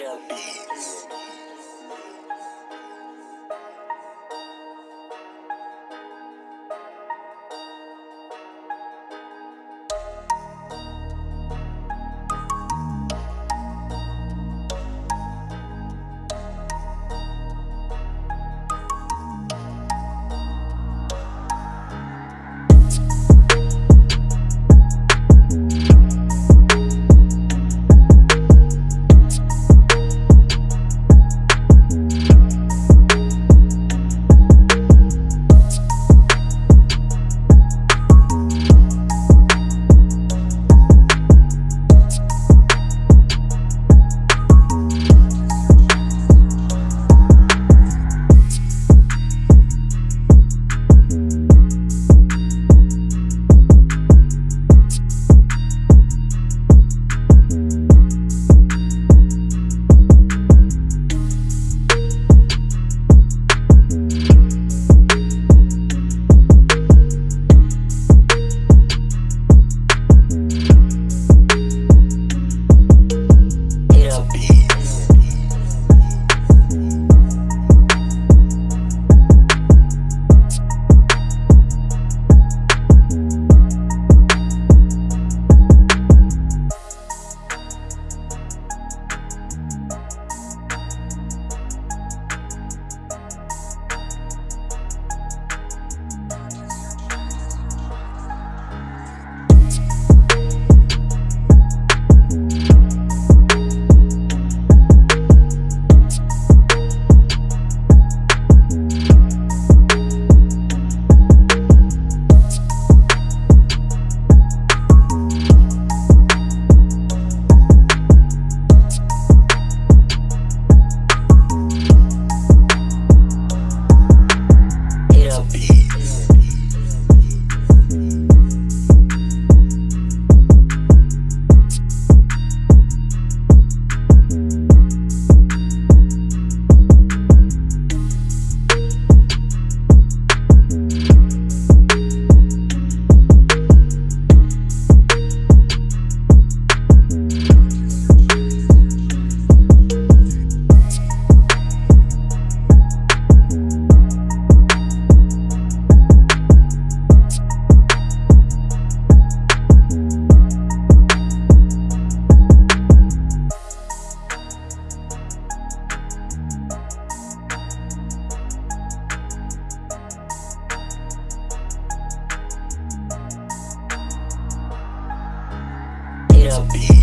Up beats. LB.